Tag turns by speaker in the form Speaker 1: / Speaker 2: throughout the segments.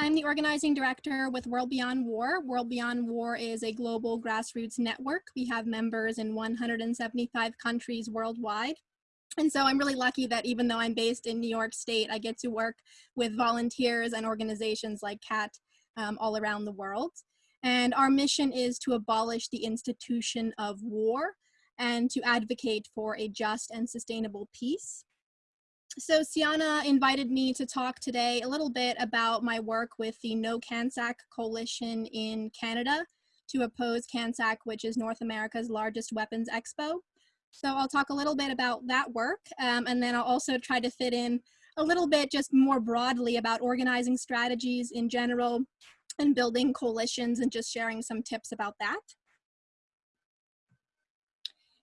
Speaker 1: I'm the organizing director with World Beyond War. World Beyond War is a global grassroots network. We have members in 175 countries worldwide. And so I'm really lucky that even though I'm based in New York State, I get to work with volunteers and organizations like CAT um, all around the world. And our mission is to abolish the institution of war and to advocate for a just and sustainable peace. So Siana invited me to talk today a little bit about my work with the No CANSEC Coalition in Canada to oppose CANSEC, which is North America's largest weapons expo. So I'll talk a little bit about that work, um, and then I'll also try to fit in a little bit just more broadly about organizing strategies in general and building coalitions and just sharing some tips about that.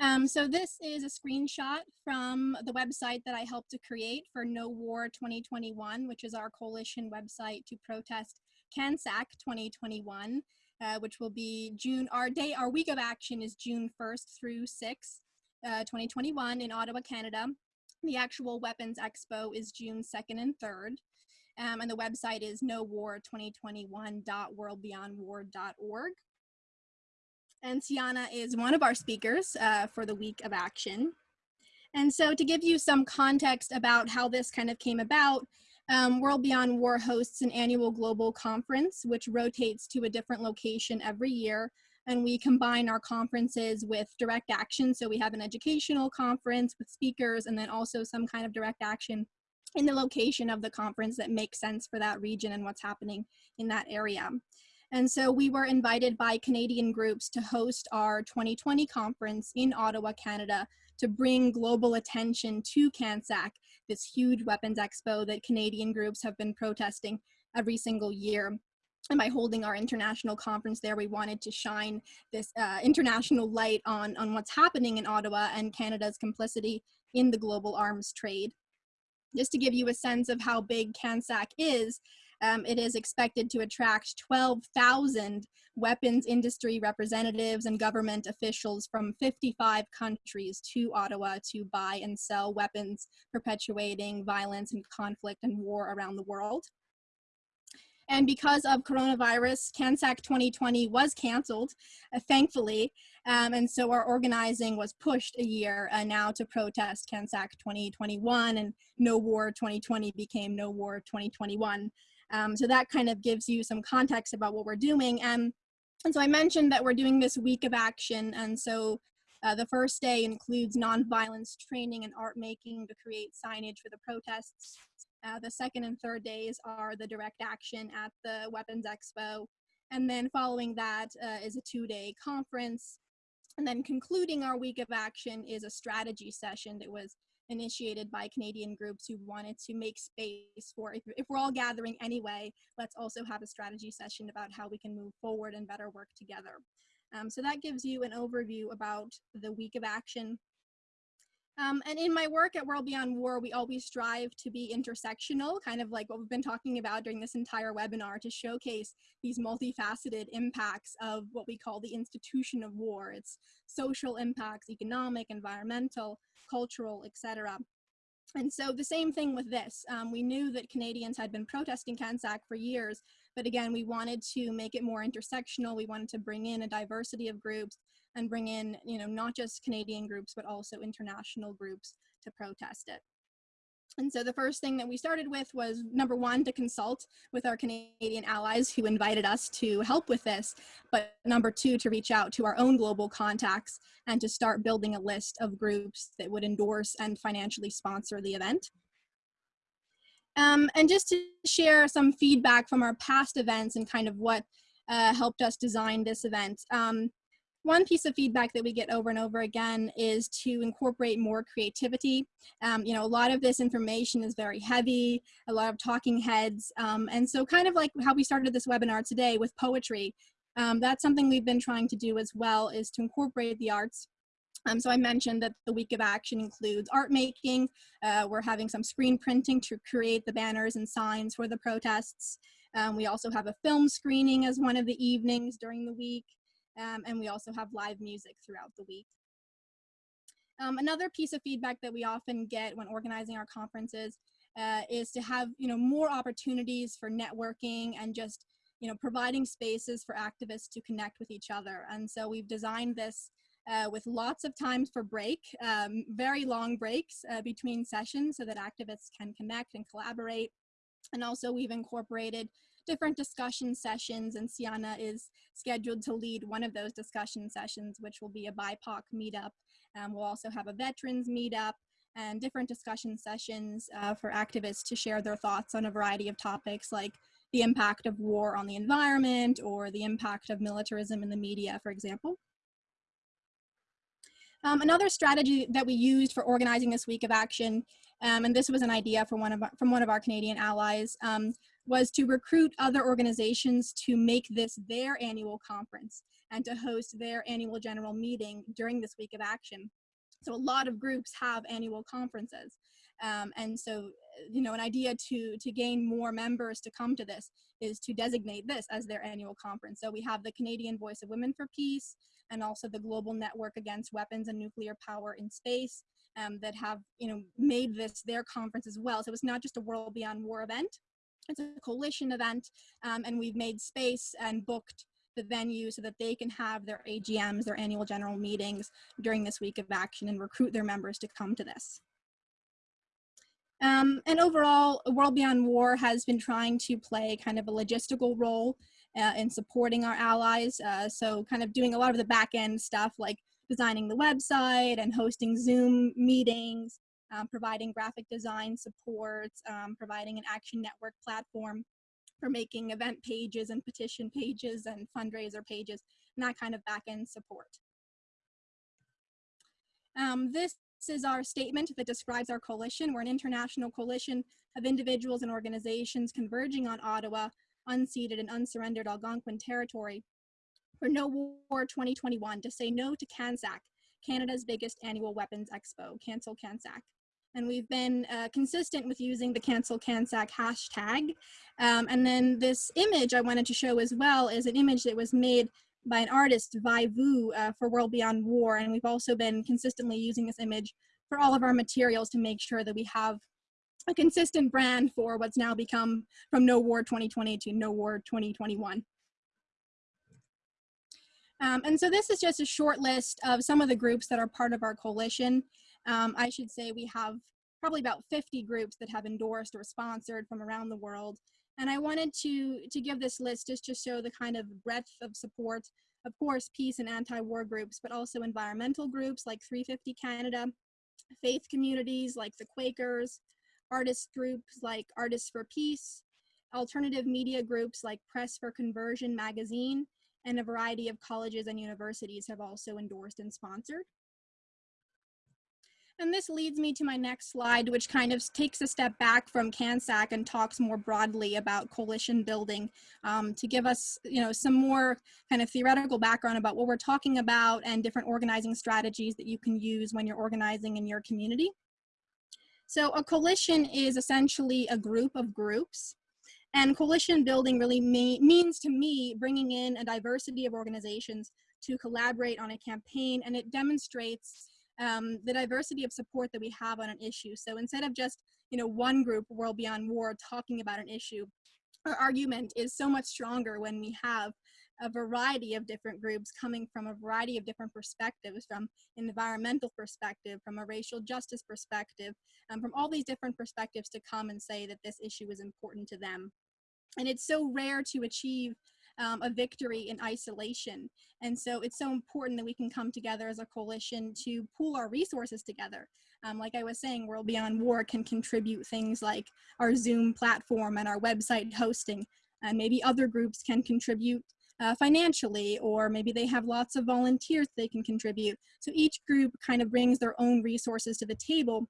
Speaker 1: Um, so this is a screenshot from the website that I helped to create for No War 2021, which is our coalition website to protest CANSEC 2021, uh, which will be June, our day, our week of action is June 1st through 6th, uh, 2021 in Ottawa, Canada. The actual Weapons Expo is June 2nd and 3rd. Um, and the website is nowar2021.worldbeyondwar.org. And Siana is one of our speakers uh, for the week of action. And so to give you some context about how this kind of came about, um, World Beyond War hosts an annual global conference, which rotates to a different location every year. And we combine our conferences with direct action. So we have an educational conference with speakers and then also some kind of direct action in the location of the conference that makes sense for that region and what's happening in that area. And so we were invited by Canadian groups to host our 2020 conference in Ottawa, Canada, to bring global attention to CANSEC, this huge weapons expo that Canadian groups have been protesting every single year. And by holding our international conference there, we wanted to shine this uh, international light on, on what's happening in Ottawa and Canada's complicity in the global arms trade. Just to give you a sense of how big CANSEC is, um, it is expected to attract 12,000 weapons industry representatives and government officials from 55 countries to Ottawa to buy and sell weapons perpetuating violence and conflict and war around the world. And because of coronavirus, CANSEC 2020 was canceled, uh, thankfully. Um, and so our organizing was pushed a year uh, now to protest CANSEC 2021 and No War 2020 became No War 2021. Um, so that kind of gives you some context about what we're doing. And, and so I mentioned that we're doing this week of action. And so uh, the first day includes nonviolence training and art making to create signage for the protests. Uh, the second and third days are the direct action at the Weapons Expo. And then following that uh, is a two-day conference. And then concluding our week of action is a strategy session that was initiated by Canadian groups who wanted to make space for, if, if we're all gathering anyway, let's also have a strategy session about how we can move forward and better work together. Um, so that gives you an overview about the week of action. Um, and in my work at World Beyond War, we always strive to be intersectional, kind of like what we've been talking about during this entire webinar to showcase these multifaceted impacts of what we call the institution of war. It's social impacts, economic, environmental, cultural, etc. And so the same thing with this. Um, we knew that Canadians had been protesting CANSEC for years, but again, we wanted to make it more intersectional. We wanted to bring in a diversity of groups and bring in, you know, not just Canadian groups, but also international groups to protest it. And so the first thing that we started with was number one, to consult with our Canadian allies who invited us to help with this, but number two, to reach out to our own global contacts and to start building a list of groups that would endorse and financially sponsor the event. Um, and just to share some feedback from our past events and kind of what uh, helped us design this event. Um, one piece of feedback that we get over and over again is to incorporate more creativity. Um, you know, a lot of this information is very heavy, a lot of talking heads. Um, and so kind of like how we started this webinar today with poetry, um, that's something we've been trying to do as well is to incorporate the arts um, so I mentioned that the week of action includes art making. Uh, we're having some screen printing to create the banners and signs for the protests. Um, we also have a film screening as one of the evenings during the week um, and we also have live music throughout the week. Um, another piece of feedback that we often get when organizing our conferences uh, is to have you know more opportunities for networking and just you know providing spaces for activists to connect with each other. And so we've designed this uh, with lots of times for break, um, very long breaks uh, between sessions so that activists can connect and collaborate. And also we've incorporated different discussion sessions and Siana is scheduled to lead one of those discussion sessions, which will be a BIPOC meetup. Um, we'll also have a veterans meetup and different discussion sessions uh, for activists to share their thoughts on a variety of topics like the impact of war on the environment or the impact of militarism in the media, for example. Um, another strategy that we used for organizing this week of action, um, and this was an idea from one of our, from one of our Canadian allies, um, was to recruit other organizations to make this their annual conference and to host their annual general meeting during this week of action. So a lot of groups have annual conferences. Um, and so, you know, an idea to, to gain more members to come to this is to designate this as their annual conference. So we have the Canadian Voice of Women for Peace, and also the Global Network Against Weapons and Nuclear Power in Space um, that have you know made this their conference as well. So it's not just a World Beyond War event, it's a coalition event, um, and we've made space and booked the venue so that they can have their AGMs, their annual general meetings during this week of action and recruit their members to come to this. Um, and overall, World Beyond War has been trying to play kind of a logistical role uh, in supporting our allies. Uh, so kind of doing a lot of the back end stuff like designing the website and hosting Zoom meetings, um, providing graphic design support, um, providing an action network platform for making event pages and petition pages and fundraiser pages, and that kind of back end support. Um, this is our statement that describes our coalition. We're an international coalition of individuals and organizations converging on Ottawa unceded and unsurrendered Algonquin territory for No War 2021 to say no to CANSEC, Canada's biggest annual weapons expo, cancel CANSEC. And we've been uh, consistent with using the cancel CANSEC hashtag. Um, and then this image I wanted to show as well is an image that was made by an artist, Vai Vu, uh, for World Beyond War. And we've also been consistently using this image for all of our materials to make sure that we have a consistent brand for what's now become from No War 2020 to No War 2021. Um, and so this is just a short list of some of the groups that are part of our coalition. Um, I should say we have probably about 50 groups that have endorsed or sponsored from around the world. And I wanted to, to give this list just to show the kind of breadth of support, of course, peace and anti-war groups, but also environmental groups like 350 Canada, faith communities like the Quakers, artist groups like Artists for Peace, alternative media groups like Press for Conversion magazine, and a variety of colleges and universities have also endorsed and sponsored. And this leads me to my next slide, which kind of takes a step back from CANSEC and talks more broadly about coalition building um, to give us, you know, some more kind of theoretical background about what we're talking about and different organizing strategies that you can use when you're organizing in your community. So a coalition is essentially a group of groups. And coalition building really means to me bringing in a diversity of organizations to collaborate on a campaign and it demonstrates um, the diversity of support that we have on an issue. So instead of just you know one group, World Beyond War, talking about an issue, our argument is so much stronger when we have a variety of different groups coming from a variety of different perspectives, from an environmental perspective, from a racial justice perspective, um, from all these different perspectives to come and say that this issue is important to them. And it's so rare to achieve um, a victory in isolation. And so it's so important that we can come together as a coalition to pool our resources together. Um, like I was saying, World Beyond War can contribute things like our Zoom platform and our website hosting. And maybe other groups can contribute uh, financially, or maybe they have lots of volunteers they can contribute. So each group kind of brings their own resources to the table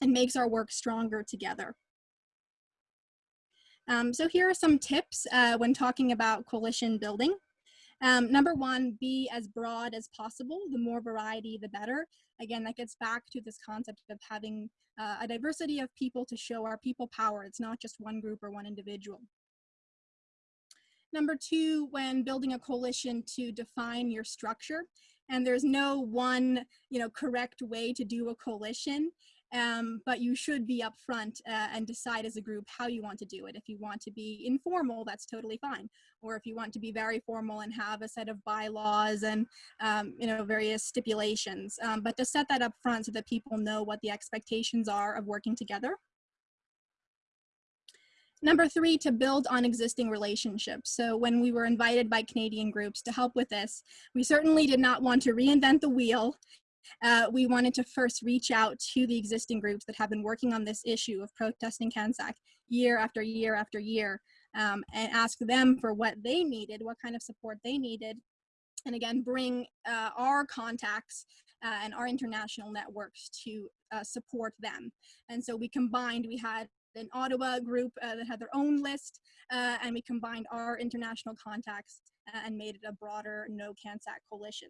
Speaker 1: and makes our work stronger together. Um, so here are some tips uh, when talking about coalition building. Um, number one, be as broad as possible. The more variety, the better. Again, that gets back to this concept of having uh, a diversity of people to show our people power. It's not just one group or one individual. Number two, when building a coalition to define your structure. And there's no one, you know, correct way to do a coalition. Um, but you should be upfront uh, and decide as a group how you want to do it. If you want to be informal, that's totally fine. Or if you want to be very formal and have a set of bylaws and um, you know various stipulations, um, but to set that up front so that people know what the expectations are of working together. Number three, to build on existing relationships. So when we were invited by Canadian groups to help with this, we certainly did not want to reinvent the wheel uh, we wanted to first reach out to the existing groups that have been working on this issue of protesting CANSEC year after year after year um, and ask them for what they needed, what kind of support they needed, and again, bring uh, our contacts uh, and our international networks to uh, support them. And so we combined, we had an Ottawa group uh, that had their own list, uh, and we combined our international contacts and made it a broader No CANSEC coalition.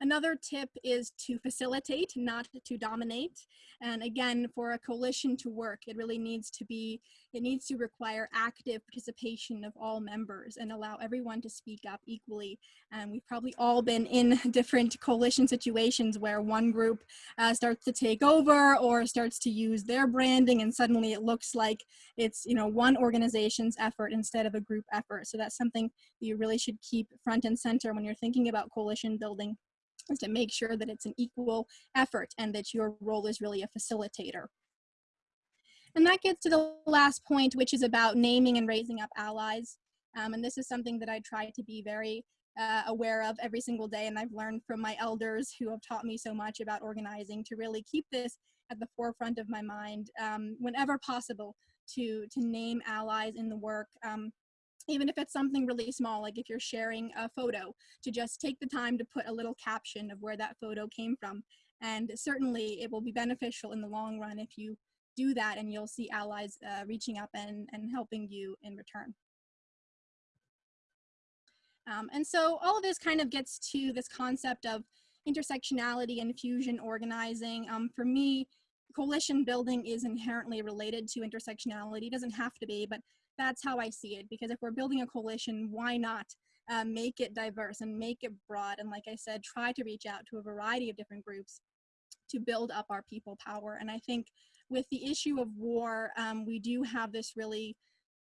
Speaker 1: Another tip is to facilitate, not to dominate. And again, for a coalition to work, it really needs to be, it needs to require active participation of all members and allow everyone to speak up equally. And we've probably all been in different coalition situations where one group uh, starts to take over or starts to use their branding and suddenly it looks like it's, you know, one organization's effort instead of a group effort. So that's something that you really should keep front and center when you're thinking about coalition building to make sure that it's an equal effort and that your role is really a facilitator. And that gets to the last point, which is about naming and raising up allies. Um, and this is something that I try to be very uh, aware of every single day. And I've learned from my elders who have taught me so much about organizing to really keep this at the forefront of my mind um, whenever possible to, to name allies in the work. Um, even if it's something really small, like if you're sharing a photo, to just take the time to put a little caption of where that photo came from. And certainly it will be beneficial in the long run if you do that and you'll see allies uh, reaching up and, and helping you in return. Um, and so all of this kind of gets to this concept of intersectionality and fusion organizing. Um, for me, coalition building is inherently related to intersectionality. It doesn't have to be, but that's how I see it. Because if we're building a coalition, why not uh, make it diverse and make it broad? And like I said, try to reach out to a variety of different groups to build up our people power. And I think with the issue of war, um, we do have this really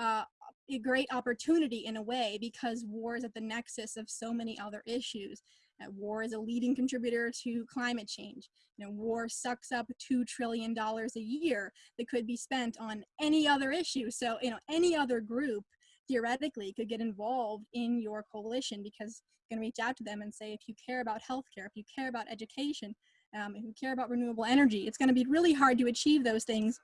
Speaker 1: uh, a great opportunity in a way because war is at the nexus of so many other issues. Uh, war is a leading contributor to climate change. You know, war sucks up $2 trillion a year that could be spent on any other issue. So, you know, any other group theoretically could get involved in your coalition because you can reach out to them and say, if you care about healthcare, if you care about education, um, if you care about renewable energy, it's going to be really hard to achieve those things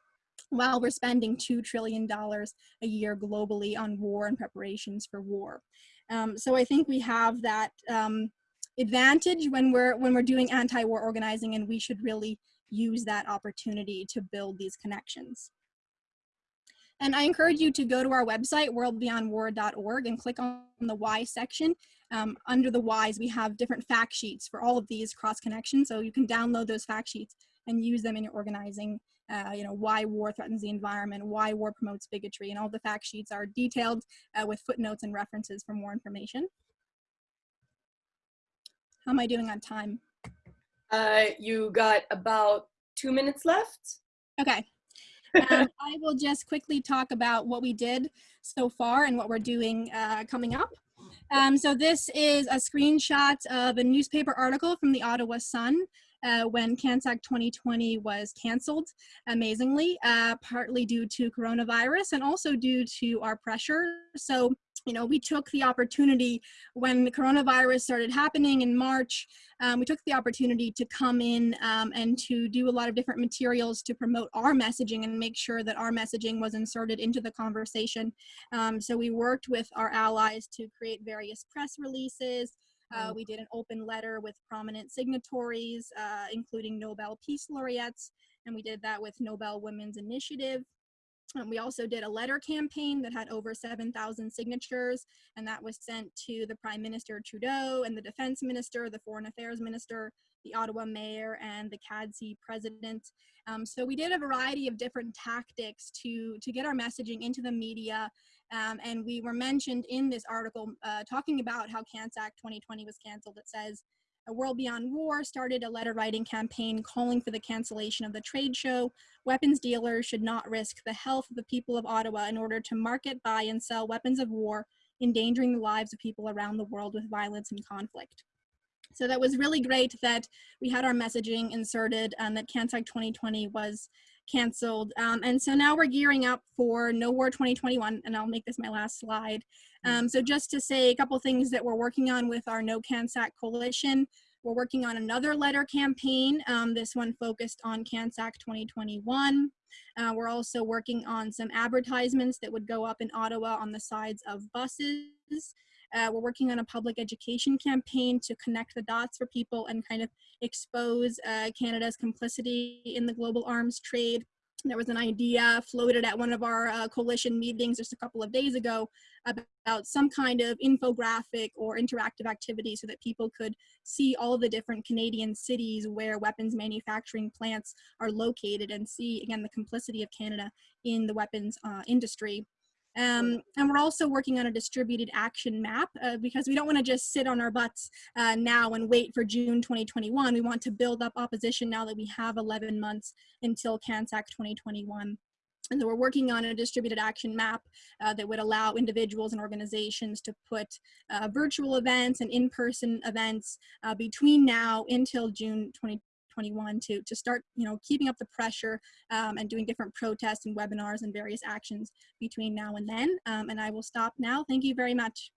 Speaker 1: while we're spending $2 trillion a year globally on war and preparations for war. Um, so I think we have that um, advantage when we're when we're doing anti-war organizing and we should really use that opportunity to build these connections. And I encourage you to go to our website, worldbeyondwar.org, and click on the why section. Um, under the whys, we have different fact sheets for all of these cross connections. So you can download those fact sheets and use them in your organizing. Uh, you know, why war threatens the environment, why war promotes bigotry, and all the fact sheets are detailed uh, with footnotes and references for more information. How am I doing on time?
Speaker 2: Uh, you got about two minutes left.
Speaker 1: Okay. um, I will just quickly talk about what we did so far and what we're doing uh, coming up. Um, so this is a screenshot of a newspaper article from the Ottawa Sun uh, when CANSEC 2020 was canceled, amazingly, uh, partly due to coronavirus and also due to our pressure. So, you know, we took the opportunity when the coronavirus started happening in March, um, we took the opportunity to come in um, and to do a lot of different materials to promote our messaging and make sure that our messaging was inserted into the conversation. Um, so we worked with our allies to create various press releases, uh, mm. we did an open letter with prominent signatories, uh, including Nobel Peace Laureates, and we did that with Nobel Women's Initiative. Um, we also did a letter campaign that had over 7,000 signatures, and that was sent to the Prime Minister Trudeau and the Defense Minister, the Foreign Affairs Minister, the Ottawa Mayor, and the CADSI President. Um, so we did a variety of different tactics to, to get our messaging into the media um, and we were mentioned in this article uh, talking about how CANSEC 2020 was canceled. It says, uh, World Beyond War started a letter writing campaign calling for the cancellation of the trade show. Weapons dealers should not risk the health of the people of Ottawa in order to market, buy, and sell weapons of war, endangering the lives of people around the world with violence and conflict. So that was really great that we had our messaging inserted and that CANSEC 2020 was canceled. Um, and so now we're gearing up for No War 2021, and I'll make this my last slide. Um, so just to say a couple things that we're working on with our No CANSEC coalition. We're working on another letter campaign, um, this one focused on CANSEC 2021. Uh, we're also working on some advertisements that would go up in Ottawa on the sides of buses. Uh, we're working on a public education campaign to connect the dots for people and kind of expose uh, Canada's complicity in the global arms trade. There was an idea floated at one of our uh, coalition meetings just a couple of days ago about some kind of infographic or interactive activity so that people could see all the different Canadian cities where weapons manufacturing plants are located and see, again, the complicity of Canada in the weapons uh, industry. Um, and we're also working on a distributed action map uh, because we don't want to just sit on our butts uh, now and wait for June 2021. We want to build up opposition now that we have 11 months until CANSEC 2021. And so we're working on a distributed action map uh, that would allow individuals and organizations to put uh, virtual events and in-person events uh, between now until June 2021. 2021 to, to start, you know, keeping up the pressure um, and doing different protests and webinars and various actions between now and then. Um, and I will stop now. Thank you very much.